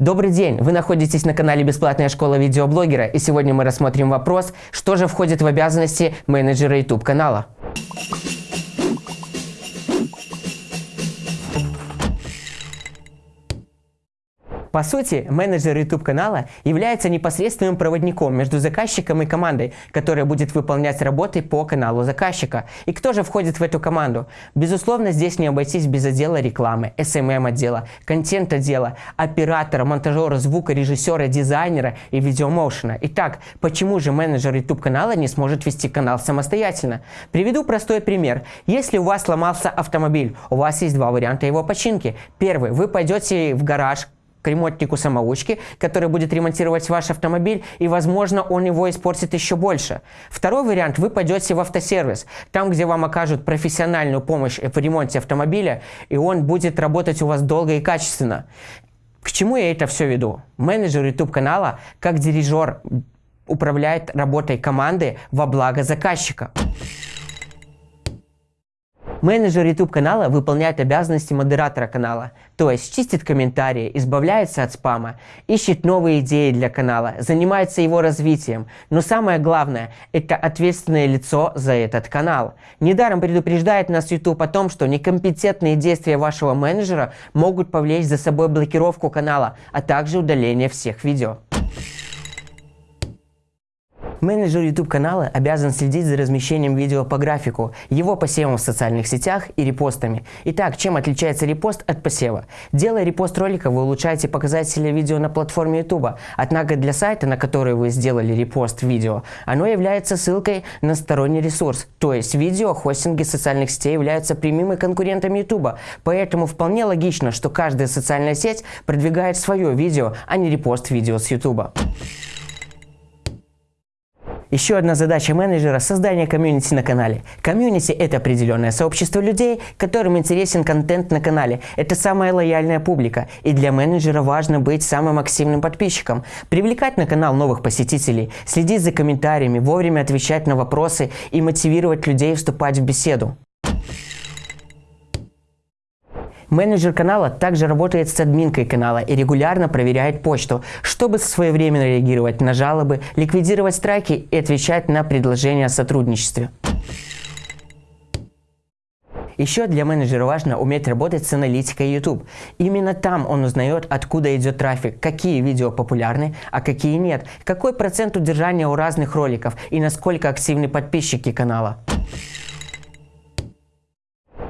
Добрый день! Вы находитесь на канале Бесплатная школа видеоблогера и сегодня мы рассмотрим вопрос, что же входит в обязанности менеджера YouTube канала. По сути, менеджер YouTube-канала является непосредственным проводником между заказчиком и командой, которая будет выполнять работы по каналу заказчика. И кто же входит в эту команду? Безусловно, здесь не обойтись без отдела рекламы, SMM-отдела, контент-отдела, оператора, монтажера, звука, режиссера, дизайнера и видеомоушена. Итак, почему же менеджер YouTube-канала не сможет вести канал самостоятельно? Приведу простой пример. Если у вас сломался автомобиль, у вас есть два варианта его починки. Первый, вы пойдете в гараж, к ремонтнику-самоучке, который будет ремонтировать ваш автомобиль, и, возможно, он его испортит еще больше. Второй вариант – вы пойдете в автосервис, там, где вам окажут профессиональную помощь в ремонте автомобиля, и он будет работать у вас долго и качественно. К чему я это все веду? Менеджер YouTube-канала, как дирижер, управляет работой команды во благо заказчика. Менеджер YouTube канала выполняет обязанности модератора канала, то есть чистит комментарии, избавляется от спама, ищет новые идеи для канала, занимается его развитием. Но самое главное – это ответственное лицо за этот канал. Недаром предупреждает нас YouTube о том, что некомпетентные действия вашего менеджера могут повлечь за собой блокировку канала, а также удаление всех видео. Менеджер YouTube канала обязан следить за размещением видео по графику, его посевом в социальных сетях и репостами. Итак, чем отличается репост от посева? Делая репост ролика, вы улучшаете показатели видео на платформе YouTube, однако для сайта, на который вы сделали репост видео, оно является ссылкой на сторонний ресурс, то есть видео хостинги социальных сетей являются прямыми конкурентами YouTube, поэтому вполне логично, что каждая социальная сеть продвигает свое видео, а не репост видео с YouTube. Еще одна задача менеджера – создание комьюнити на канале. Комьюнити – это определенное сообщество людей, которым интересен контент на канале. Это самая лояльная публика, и для менеджера важно быть самым активным подписчиком, привлекать на канал новых посетителей, следить за комментариями, вовремя отвечать на вопросы и мотивировать людей вступать в беседу. Менеджер канала также работает с админкой канала и регулярно проверяет почту, чтобы своевременно реагировать на жалобы, ликвидировать страйки и отвечать на предложения о сотрудничестве. Еще для менеджера важно уметь работать с аналитикой YouTube. Именно там он узнает, откуда идет трафик, какие видео популярны, а какие нет, какой процент удержания у разных роликов и насколько активны подписчики канала.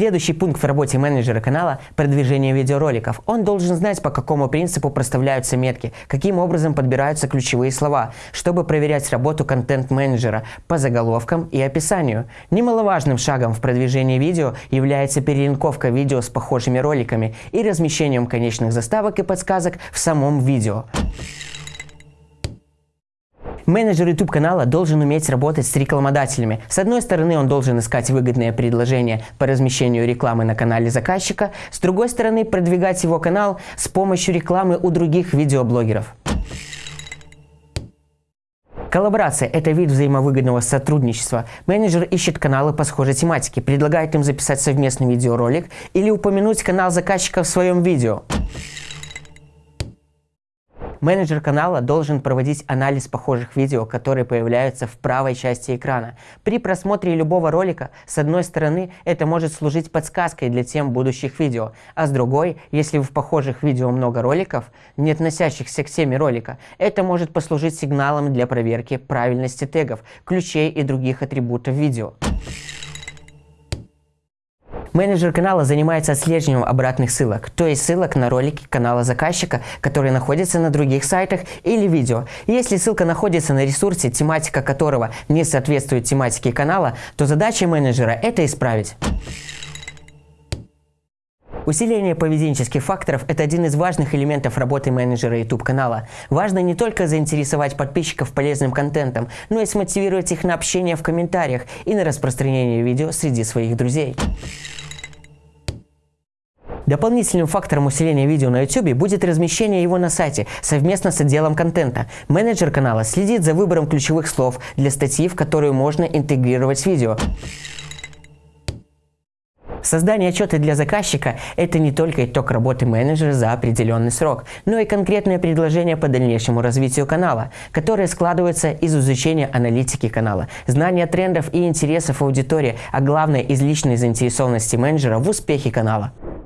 Следующий пункт в работе менеджера канала – продвижение видеороликов. Он должен знать, по какому принципу проставляются метки, каким образом подбираются ключевые слова, чтобы проверять работу контент-менеджера по заголовкам и описанию. Немаловажным шагом в продвижении видео является перелинковка видео с похожими роликами и размещением конечных заставок и подсказок в самом видео. Менеджер YouTube канала должен уметь работать с рекламодателями. С одной стороны, он должен искать выгодные предложения по размещению рекламы на канале заказчика, с другой стороны, продвигать его канал с помощью рекламы у других видеоблогеров. Коллаборация – это вид взаимовыгодного сотрудничества. Менеджер ищет каналы по схожей тематике, предлагает им записать совместный видеоролик или упомянуть канал заказчика в своем видео. Менеджер канала должен проводить анализ похожих видео, которые появляются в правой части экрана. При просмотре любого ролика, с одной стороны, это может служить подсказкой для тем будущих видео, а с другой, если в похожих видео много роликов, не относящихся к теме ролика, это может послужить сигналом для проверки правильности тегов, ключей и других атрибутов видео. Менеджер канала занимается отслеживанием обратных ссылок, то есть ссылок на ролики канала заказчика, которые находятся на других сайтах или видео. Если ссылка находится на ресурсе, тематика которого не соответствует тематике канала, то задача менеджера это исправить. Усиление поведенческих факторов – это один из важных элементов работы менеджера YouTube-канала. Важно не только заинтересовать подписчиков полезным контентом, но и смотивировать их на общение в комментариях и на распространение видео среди своих друзей. Дополнительным фактором усиления видео на YouTube будет размещение его на сайте совместно с отделом контента. Менеджер канала следит за выбором ключевых слов для статьи, в которую можно интегрировать видео. Создание отчета для заказчика – это не только итог работы менеджера за определенный срок, но и конкретное предложение по дальнейшему развитию канала, которое складывается из изучения аналитики канала, знания трендов и интересов аудитории, а главное – из личной заинтересованности менеджера в успехе канала.